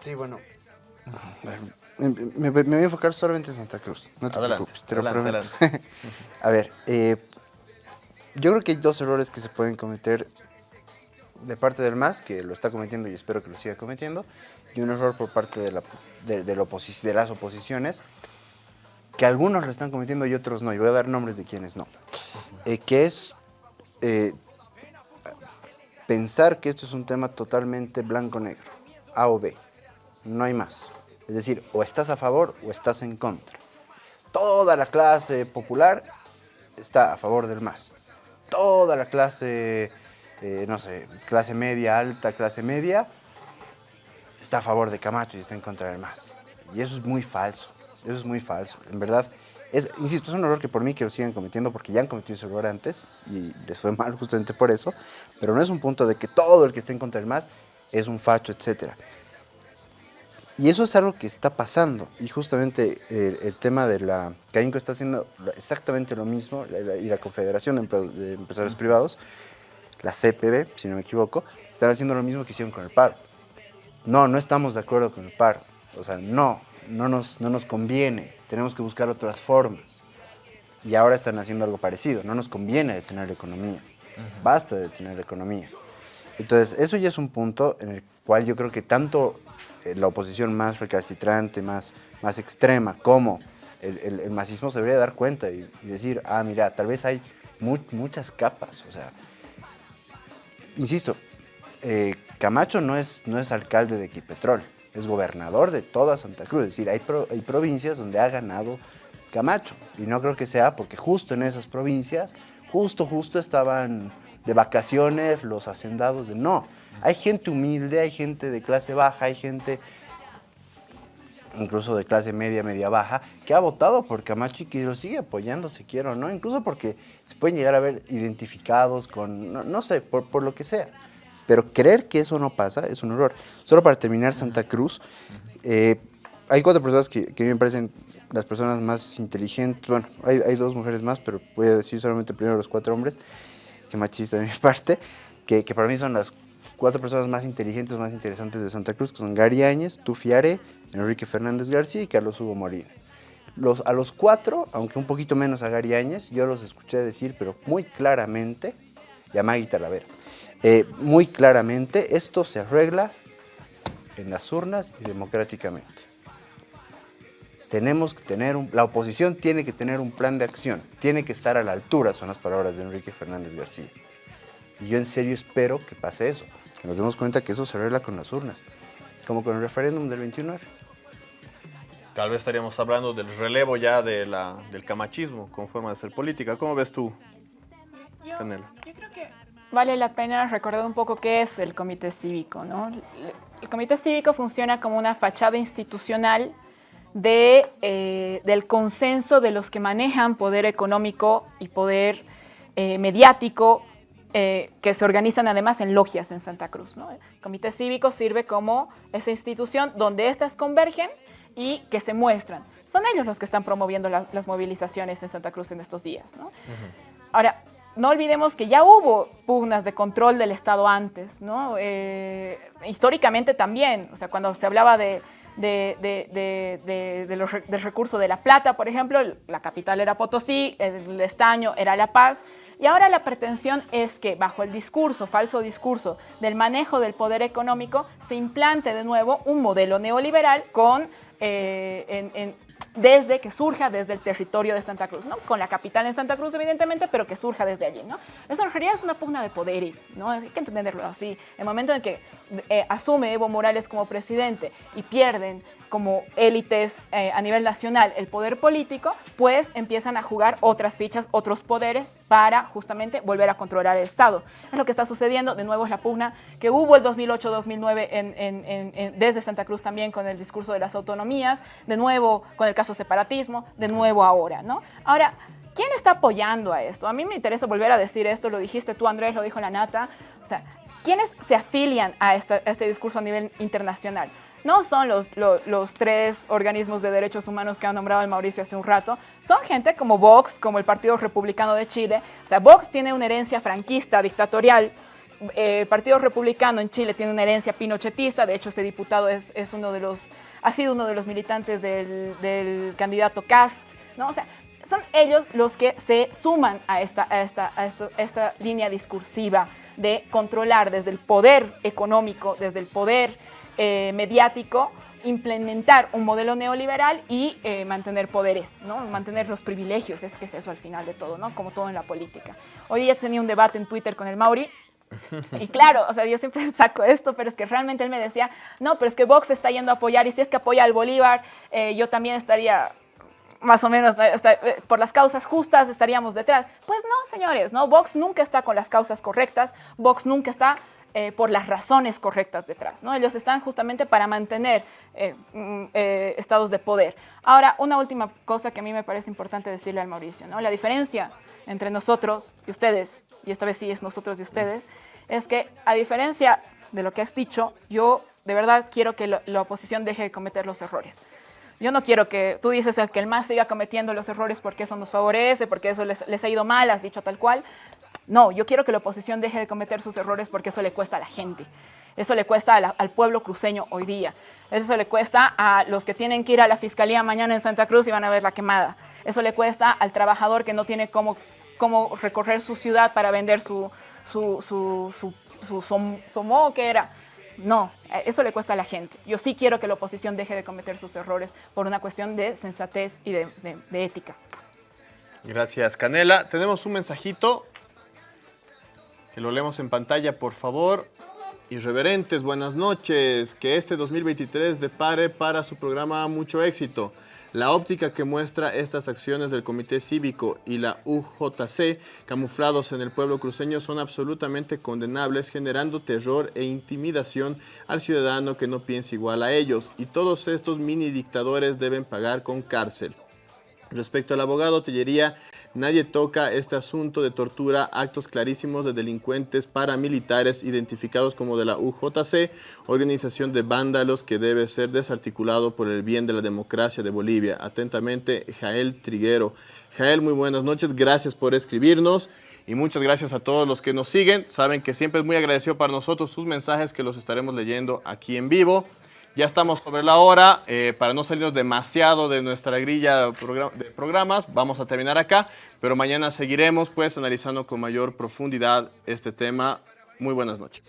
Sí, bueno. a ver, Me, me- me voy a enfocar solamente en Santa Cruz. No te
Adelante,
preocupes, te lo
adelante,
prometo. a ver, eh, yo creo que hay dos errores que se pueden cometer de parte del MAS, que lo está cometiendo y espero que lo siga cometiendo, y un error por parte de, la, de, de la oposi- de las oposiciones, que algunos lo están cometiendo y otros no, y voy a dar nombres de quienes no. Eh, que es eh, pensar que esto es un tema totalmente blanco-negro, A o B, no hay más. Es decir, o estás a favor o estás en contra. Toda la clase popular está a favor del MAS. Toda la clase, eh, no sé, clase media, alta, clase media, está a favor de Camacho y está en contra del MAS. Y eso es muy falso, eso es muy falso. En verdad, es, insisto, es un error que por mí que lo sigan cometiendo porque ya han cometido ese error antes y les fue mal justamente por eso, pero no es un punto de que todo el que esté en contra del MAS es un facho, etcétera. Y eso es algo que está pasando. Y justamente el, tema de la... CAINCO está haciendo exactamente lo mismo, y la Confederación de Empresarios Privados, la CPB, si no me equivoco, están haciendo lo mismo que hicieron con el paro. No, no estamos de acuerdo con el paro. O sea, no, no nos, no nos conviene. Tenemos que buscar otras formas. Y ahora están haciendo algo parecido. No nos conviene detener la economía. Basta de detener la economía. Entonces, eso ya es un punto en el cual yo creo que tanto eh, la oposición más recalcitrante, más, más extrema, como el, el, el masismo se debería dar cuenta y, y decir, ah, mira, tal vez hay mu- muchas capas. O sea, insisto, eh, Camacho no es, no es alcalde de Equipetrol, es gobernador de toda Santa Cruz. Es decir, hay, hay provincias donde ha ganado Camacho. Y no creo que sea porque justo en esas provincias, justo, justo estaban de vacaciones los hacendados de... No, hay gente humilde, hay gente de clase baja, hay gente incluso de clase media, media baja, que ha votado por Camacho y que lo sigue apoyando, si quiere o no, incluso porque se pueden llegar a ver identificados con, no, no sé, por, por lo que sea. Pero creer que eso no pasa es un error. Solo para terminar, Santa Cruz, eh, hay cuatro personas que, que a mí me parecen las personas más inteligentes, bueno, hay, hay dos mujeres más, pero voy a decir solamente primero los cuatro hombres, que machista de mi parte, que, que para mí son las cuatro personas más inteligentes, más interesantes de Santa Cruz, que son Gary Áñez, Tufiare, Enrique Fernández García y Carlos Hugo Molina. Los, a los cuatro, aunque un poquito menos a Gary Áñez, yo los escuché decir, pero muy claramente, y a Maggie Talavera, eh, muy claramente, esto se arregla en las urnas y democráticamente. Tenemos que tener un, la oposición tiene que tener un plan de acción, tiene que estar a la altura, son las palabras de Enrique Fernández García. Y yo en serio espero que pase eso, que nos demos cuenta que eso se arregla con las urnas, como con el referéndum del 29.
Tal vez estaríamos hablando del relevo ya de la, del camachismo con forma de hacer política. ¿Cómo ves tú,
Yo,
Canela?
yo creo que vale la pena recordar un poco qué es el comité cívico. ¿no? El, comité cívico funciona como una fachada institucional de, eh, del consenso de los que manejan poder económico y poder eh, mediático eh, que se organizan además en logias en Santa Cruz. ¿no? El comité cívico sirve como esa institución donde éstas convergen y que se muestran. Son ellos los que están promoviendo la- las movilizaciones en Santa Cruz en estos días. ¿no? Ahora, no olvidemos que ya hubo pugnas de control del Estado antes, ¿no? Eh, históricamente también, o sea, cuando se hablaba de, los del recurso de La Plata, por ejemplo, la capital era Potosí, el estaño era La Paz, y ahora la pretensión es que bajo el discurso, falso discurso, del manejo del poder económico, se implante de nuevo un modelo neoliberal con, eh, en- desde que surja desde el territorio de Santa Cruz, ¿no? Con la capital en Santa Cruz, evidentemente, pero que surja desde allí, ¿no? En realidad es una pugna de poderes, ¿no? Hay que entenderlo así. El momento en que eh, asume Evo Morales como presidente y pierden como élites eh, a nivel nacional el poder político, pues empiezan a jugar otras fichas, otros poderes para justamente volver a controlar el Estado. Es lo que está sucediendo, de nuevo es la pugna que hubo el 2008-2009 en- en- en- desde Santa Cruz también con el discurso de las autonomías, de nuevo con el caso separatismo, de nuevo ahora, ¿no? Ahora, ¿quién está apoyando a esto? A mí me interesa volver a decir esto, lo dijiste tú Andrés, lo dijo la Nata, o sea, ¿quiénes se afilian a, a este discurso a nivel internacional? No son los, lo- los tres organismos de derechos humanos que ha nombrado el Mauricio hace un rato, son gente como Vox, como el Partido Republicano de Chile. O sea, Vox tiene una herencia franquista, dictatorial. Eh, el Partido Republicano en Chile tiene una herencia pinochetista. De hecho, este diputado es, es uno de los, ha sido uno de los militantes del, del candidato Cast. O sea, son ellos los que se suman a a esta, a a esta línea discursiva de controlar desde el poder económico, desde el poder eh, mediático, implementar un modelo neoliberal y eh, mantener poderes, ¿no? mantener los privilegios, es que es eso al final de todo, ¿no? como todo en la política. Hoy día tenía un debate en Twitter con el Mauri y claro, o sea, yo siempre saco esto, pero es que realmente él me decía, no, pero es que Vox está yendo a apoyar y si es que apoya al Bolívar, eh, yo también estaría más o menos eh, eh, por las causas justas estaríamos detrás. Pues no, señores, no, Vox nunca está con las causas correctas, Vox nunca está eh, por las razones correctas detrás. ¿no? Ellos están justamente para mantener eh, mm, eh, estados de poder. Ahora, una última cosa que a mí me parece importante decirle al Mauricio. ¿no? La diferencia entre nosotros y ustedes, y esta vez sí es nosotros y ustedes, es que a diferencia de lo que has dicho, yo de verdad quiero que la oposición deje de cometer los errores. Yo no quiero que tú dices que el MAS siga cometiendo los errores porque eso nos favorece, porque eso les, les ha ido mal, has dicho tal cual. No, yo quiero que la oposición deje de cometer sus errores porque eso le cuesta a la gente. Eso le cuesta al pueblo cruceño hoy día. Eso le cuesta a los que tienen que ir a la fiscalía mañana en Santa Cruz y van a ver la quemada. Eso le cuesta al trabajador que no tiene cómo, cómo recorrer su ciudad para vender su, su, su, su, su, que era. No, eso le cuesta a la gente. Yo sí quiero que la oposición deje de cometer sus errores por una cuestión de sensatez y de ética.
Gracias, Canela. Tenemos un mensajito que lo leemos en pantalla, por favor. Irreverentes, buenas noches. Que este 2023 depare para su programa mucho éxito. La óptica que muestra estas acciones del Comité Cívico y la UJC, camuflados en el pueblo cruceño, son absolutamente condenables, generando terror e intimidación al ciudadano que no piensa igual a ellos. Y todos estos mini dictadores deben pagar con cárcel. Respecto al abogado Tellería, Nadie toca este asunto de tortura, actos clarísimos de delincuentes paramilitares identificados como de la UJC, organización de vándalos que debe ser desarticulado por el bien de la democracia de Bolivia. Atentamente, Jael Triguero. Jael, muy buenas noches, gracias por escribirnos y muchas gracias a todos los que nos siguen. Saben que siempre es muy agradecido para nosotros sus mensajes que los estaremos leyendo aquí en vivo. Ya estamos sobre la hora, eh, para no salirnos demasiado de nuestra grilla de programas, vamos a terminar acá, pero mañana seguiremos pues analizando con mayor profundidad este tema. Muy buenas noches.